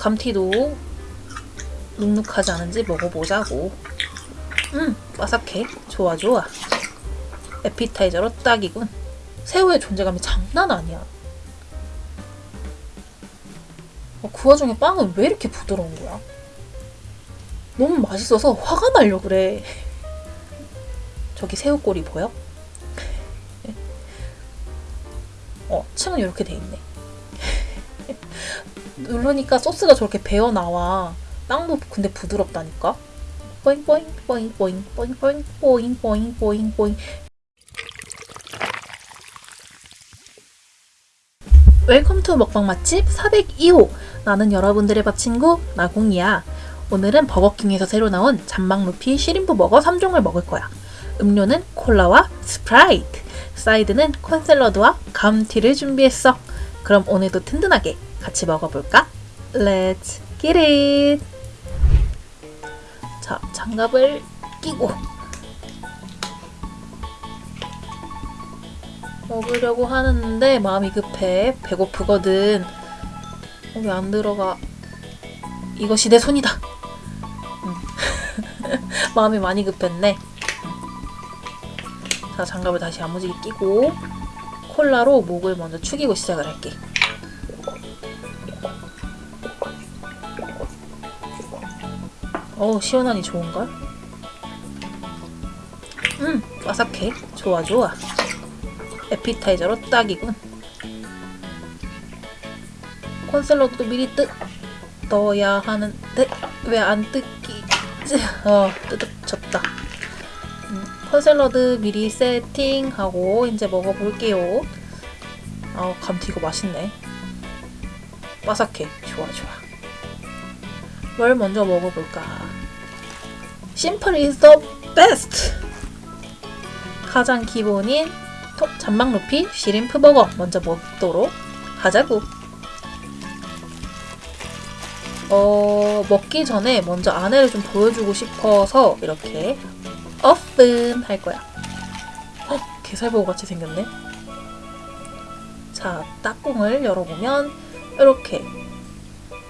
감튀도 눅눅하지 않은지 먹어보자고. 음, 바삭해. 좋아, 좋아. 에피타이저로 딱이군. 새우의 존재감이 장난 아니야. 어, 그 와중에 빵은 왜 이렇게 부드러운 거야? 너무 맛있어서 화가 나려 그래. 저기 새우꼬리 보여? 어, 층은 이렇게 돼 있네. 누르니까 소스가 저렇게 배어 나와. 빵도 근데 부드럽다니까. 뽀잉 뽀잉 뽀잉 뽀잉 뽀잉 뽀잉 뽀잉 뽀잉 뽀잉 뽀잉. Welcome to 먹방 맛집 402호. 나는 여러분들의 밥 친구 나공이야. 오늘은 버거킹에서 새로 나온 잔망 루피 shrimp 버거 3종을 먹을 거야. 음료는 콜라와 스프라이트. 사이드는 콘샐러드와 감튀를 준비했어. 그럼 오늘도 든든하게 같이 먹어볼까? Let's get it! 자, 장갑을 끼고 먹으려고 하는데 마음이 급해. 배고프거든. 어, 왜안 들어가? 이것이 내 손이다. 음. 마음이 많이 급했네. 자, 장갑을 다시 야무지게 끼고 콜라로 목을 먼저 축이고 시작을 할게. 어우 시원하니 좋은걸? 음 바삭해. 좋아 좋아. 에피타이저로 딱이군. 콘샐러드도 미리 뜯어야 하는데 왜 안 뜯기? 어 뜯어졌다. 음, 콘샐러드 미리 세팅하고 이제 먹어볼게요. 아 감튀 이거 맛있네. 바삭해. 좋아 좋아. 뭘 먼저 먹어볼까? 심플 is best! 가장 기본인 잔망 루피 시림프 버거 먼저 먹도록 하자구. 어, 먹기 전에 먼저 안에를 좀 보여주고 싶어서 이렇게 오픈 할 거야. 어, 게살버거 같이 생겼네. 자, 딱공을 열어보면 이렇게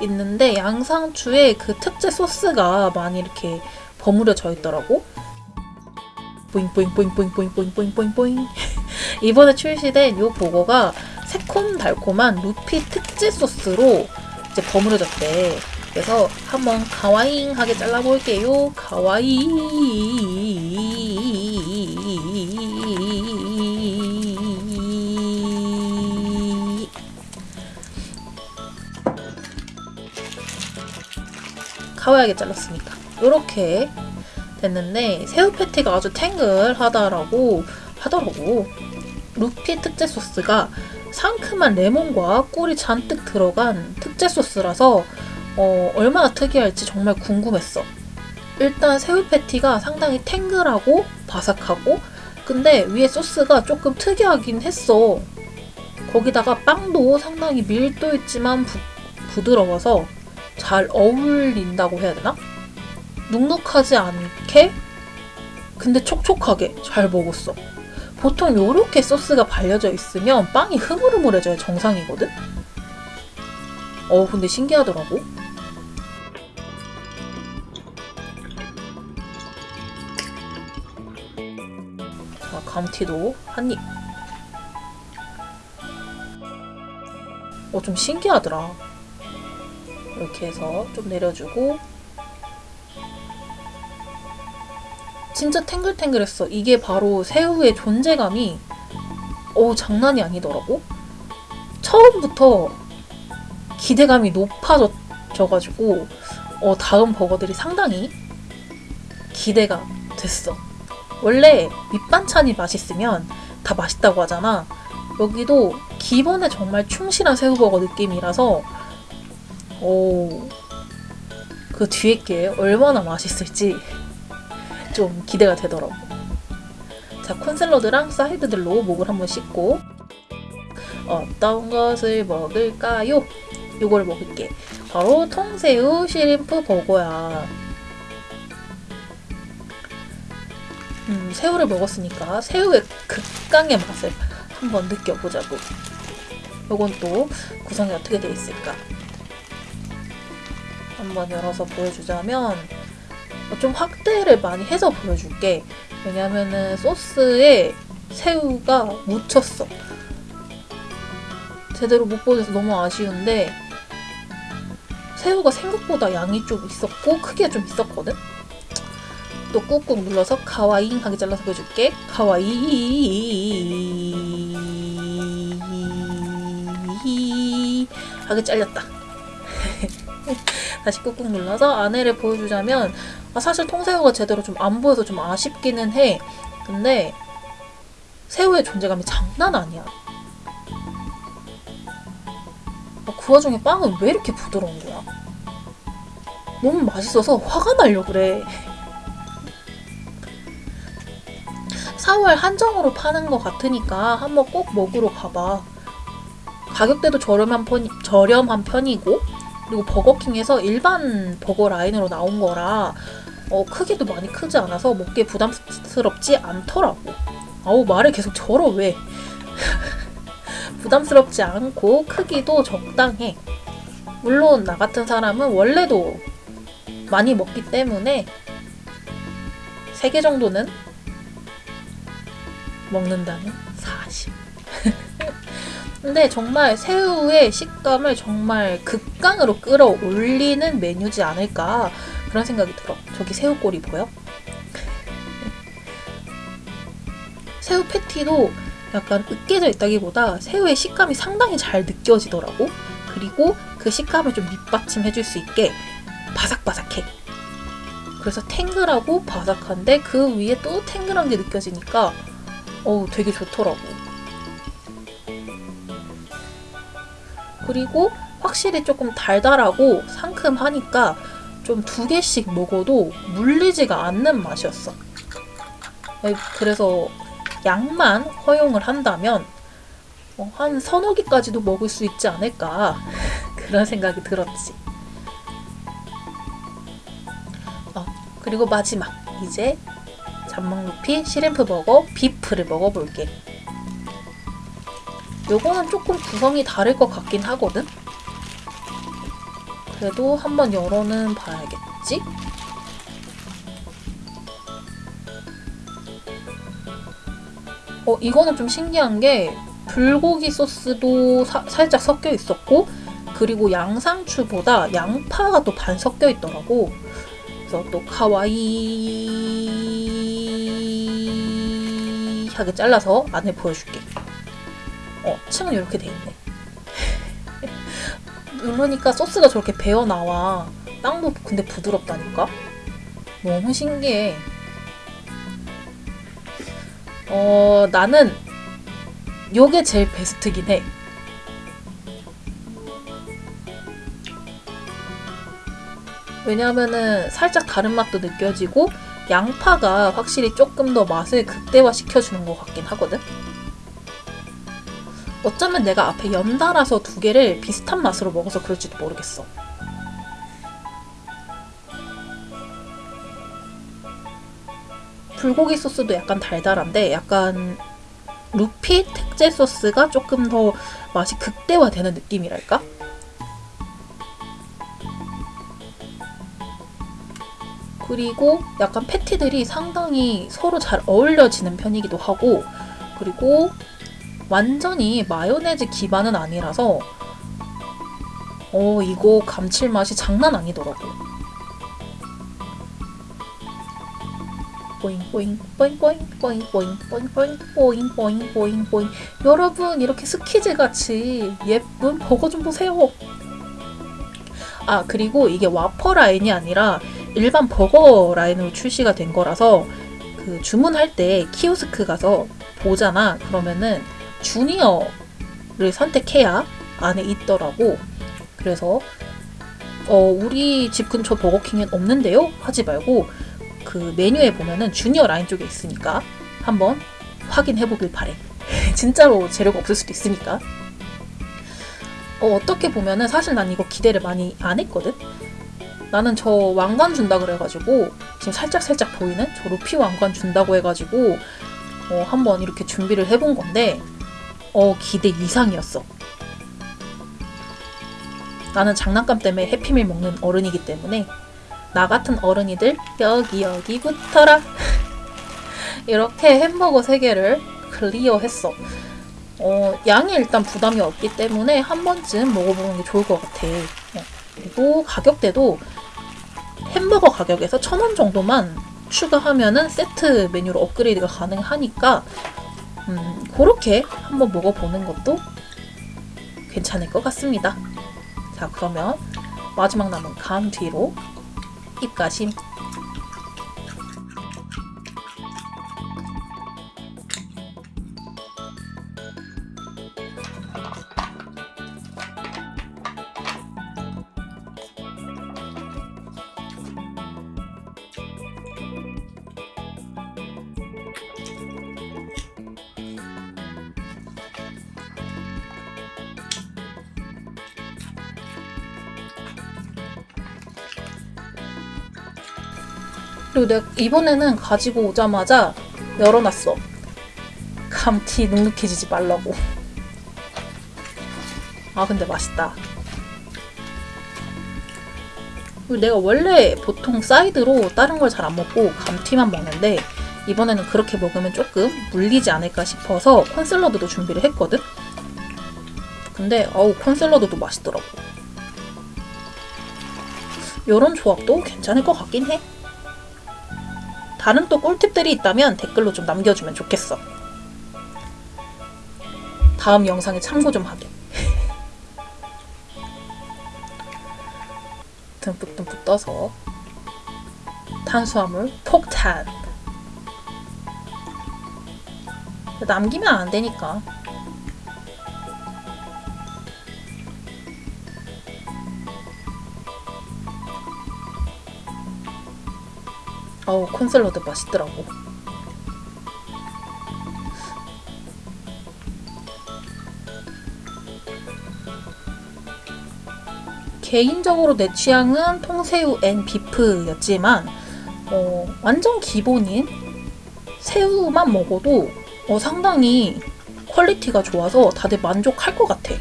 있는데 양상추에 그 특제 소스가 많이 이렇게 버무려져 있더라고. 보잉보잉보잉보잉보잉보잉보잉보잉보잉 이번에 출시된 이 버거가 새콤달콤한 루피 특제 소스로 이제 버무려졌대. 그래서 한번 가와잉하게 잘라볼게요. かわいい 가와하게 잘랐으니까 이렇게 됐는데 새우 패티가 아주 탱글하다라고 하더라고. 루피 특제 소스가 상큼한 레몬과 꿀이 잔뜩 들어간 특제 소스라서 어, 얼마나 특이할지 정말 궁금했어. 일단 새우 패티가 상당히 탱글하고 바삭하고 근데 위에 소스가 조금 특이하긴 했어. 거기다가 빵도 상당히 밀도 있지만 부, 부드러워서 잘 어울린다고 해야 되나? 눅눅하지 않게 근데 촉촉하게 잘 먹었어. 보통 이렇게 소스가 발려져 있으면 빵이 흐물흐물해져야 정상이거든? 어 근데 신기하더라고. 자, 감튀도 한 입. 어, 좀 신기하더라. 이렇게 해서 좀 내려주고 진짜 탱글탱글했어. 이게 바로 새우의 존재감이 어 장난이 아니더라고. 처음부터 기대감이 높아져가지고 어, 다음 버거들이 상당히 기대가 됐어. 원래 밑반찬이 맛있으면 다 맛있다고 하잖아. 여기도 기본에 정말 충실한 새우버거 느낌이라서 오, 그 뒤에 게 얼마나 맛있을지 좀 기대가 되더라고. 자, 콘샐러드랑 사이드들로 목을 한번 씻고 어떤 것을 먹을까요? 요거를 먹을게. 바로 통새우 시림프 버거야. 음, 새우를 먹었으니까 새우의 극강의 맛을 한번 느껴보자고. 요건 또 구성이 어떻게 되어 있을까? 한번 열어서 보여주자면 어, 좀 확대를 많이 해서 보여줄게. 왜냐면은 소스에 새우가 묻혔어. 제대로 못 보여서 너무 아쉬운데 새우가 생각보다 양이 좀 있었고 크기가 좀 있었거든? 또 꾹꾹 눌러서 카와잉 하게 잘라서 보여줄게. 카와이 하게 잘렸다. 다시 꾹꾹 눌러서 안에를 보여주자면 아, 사실 통새우가 제대로 좀 안 보여서 좀 아쉽기는 해. 근데 새우의 존재감이 장난 아니야. 어, 그 와중에 빵은 왜 이렇게 부드러운 거야? 너무 맛있어서 화가 나려 그래. 4월 한정으로 파는 것 같으니까 한번 꼭 먹으러 가봐. 가격대도 저렴한, 편, 저렴한 편이고 그리고 버거킹에서 일반 버거 라인으로 나온 거라 어, 크기도 많이 크지 않아서 먹기에 부담스럽지 않더라고. 아우 말을 계속 절어 왜? 부담스럽지 않고 크기도 적당해. 물론 나 같은 사람은 원래도 많이 먹기 때문에 3개 정도는 먹는다는 사실. 근데 정말 새우의 식감을 정말 극강으로 끌어올리는 메뉴지 않을까 그런 생각이 들어. 저기 새우꼬리 보여? 새우 패티도 약간 으깨져 있다기보다 새우의 식감이 상당히 잘 느껴지더라고. 그리고 그 식감을 좀 밑받침해줄 수 있게 바삭바삭해. 그래서 탱글하고 바삭한데 그 위에 또 탱글한 게 느껴지니까 어우 되게 좋더라고. 그리고 확실히 조금 달달하고 상큼하니까 좀 두 개씩 먹어도 물리지가 않는 맛이었어. 그래서 양만 허용을 한다면 어, 한 서너 개까지도 먹을 수 있지 않을까 그런 생각이 들었지. 어, 그리고 마지막 이제 잠망루피 시림프 버거 비프를 먹어볼게. 요거는 조금 구성이 다를 것 같긴 하거든? 그래도 한번 열어는 봐야겠지? 어, 이거는 좀 신기한 게 불고기 소스도 사, 살짝 섞여 있었고 그리고 양상추보다 양파가 또 반 섞여 있더라고. 그래서 또 카와이 하게 잘라서 안에 보여줄게. 어, 층은 이렇게 돼 있네. 누르니까 소스가 저렇게 배어 나와. 땅도 근데 부드럽다니까? 너무 신기해. 어, 나는 요게 제일 베스트긴 해. 왜냐하면은 살짝 다른 맛도 느껴지고 양파가 확실히 조금 더 맛을 극대화 시켜주는 것 같긴 하거든. 어쩌면 내가 앞에 연달아서 두 개를 비슷한 맛으로 먹어서 그럴지도 모르겠어. 불고기 소스도 약간 달달한데 약간 루피 특제 소스가 조금 더 맛이 극대화되는 느낌이랄까? 그리고 약간 패티들이 상당히 서로 잘 어울려지는 편이기도 하고 그리고 완전히 마요네즈 기반은 아니라서 어 이거 감칠맛이 장난 아니더라고 보잉 보잉 보잉 보잉 보잉 보잉 보잉 보잉 보잉 보잉 보잉 보잉 여러분 이렇게 스키즈 같이 예쁜 버거 좀 보세요 아 그리고 이게 와퍼 라인이 아니라 일반 버거 라인으로 출시가 된 거라서 그 주문할 때 키오스크 가서 보잖아 그러면은 주니어를 선택해야 안에 있더라고. 그래서 어, 우리 집 근처 버거킹엔 없는데요? 하지 말고 그 메뉴에 보면은 주니어 라인 쪽에 있으니까 한번 확인해 보길 바래. 진짜로 재료가 없을 수도 있으니까. 어, 어떻게 보면은 사실 난 이거 기대를 많이 안 했거든? 나는 저 왕관 준다 그래가지고 지금 살짝 살짝 보이는 저 루피 왕관 준다고 해가지고 어, 한번 이렇게 준비를 해본 건데 어, 기대 이상이었어. 나는 장난감 때문에 해피밀 먹는 어른이기 때문에 나 같은 어른이들 여기 여기 붙어라. 이렇게 햄버거 3개를 클리어했어. 어, 양이 일단 부담이 없기 때문에 한 번쯤 먹어보는 게 좋을 것 같아. 어, 그리고 가격대도 햄버거 가격에서 천 원 정도만 추가하면은 세트 메뉴로 업그레이드가 가능하니까 음, 그렇게 한번 먹어보는 것도 괜찮을 것 같습니다. 자, 그러면 마지막 남은 감 뒤로 입가심. 그리고 내가 이번에는 가지고 오자마자 열어놨어. 감튀 눅눅해지지 말라고. 아 근데 맛있다. 그리고 내가 원래 보통 사이드로 다른 걸 잘 안 먹고 감튀만 먹는데 이번에는 그렇게 먹으면 조금 물리지 않을까 싶어서 콘샐러드도 준비를 했거든? 근데 어우 콘샐러드도 맛있더라고. 요런 조합도 괜찮을 것 같긴 해. 다른 또 꿀팁들이 있다면 댓글로 좀 남겨주면 좋겠어. 다음 영상에 참고 좀 하게. 듬뿍듬뿍 떠서 탄수화물 폭탄. 남기면 안 되니까. 어우 콘샐러드 맛있더라고. 개인적으로 내 취향은 통새우 and beef였지만 어, 완전 기본인 새우만 먹어도 어, 상당히 quality가 좋아서 다들 만족할 것 같아.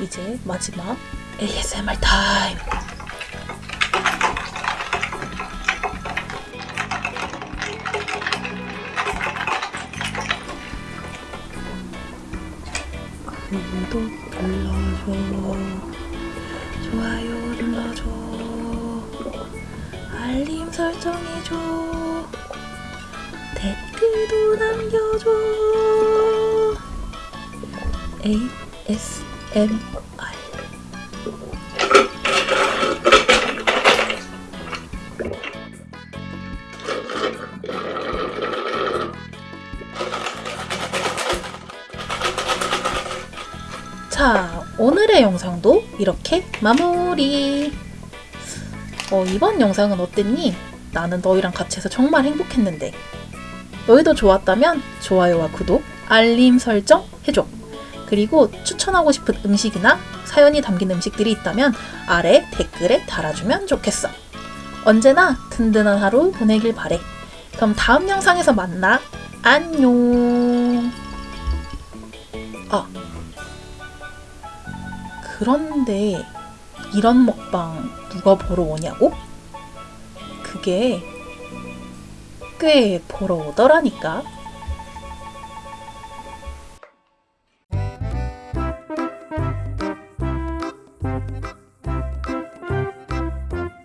이제 마지막 ASMR 타임. 구독 눌러줘 좋아요 눌러줘. 알림 설정해줘. 댓글도 남겨줘. ASMR 자, 오늘의 영상도 이렇게 마무리. 어, 이번 영상은 어땠니? 나는 너희랑 같이 해서 정말 행복했는데. 너희도 좋았다면 좋아요와 구독, 알림 설정 해줘. 그리고 추천하고 싶은 음식이나 사연이 담긴 음식들이 있다면 아래 댓글에 달아주면 좋겠어. 언제나 든든한 하루 보내길 바래. 그럼 다음 영상에서 만나. 안녕. 아, 그런데 이런 먹방 누가 보러 오냐고? 그게 꽤 보러 오더라니까.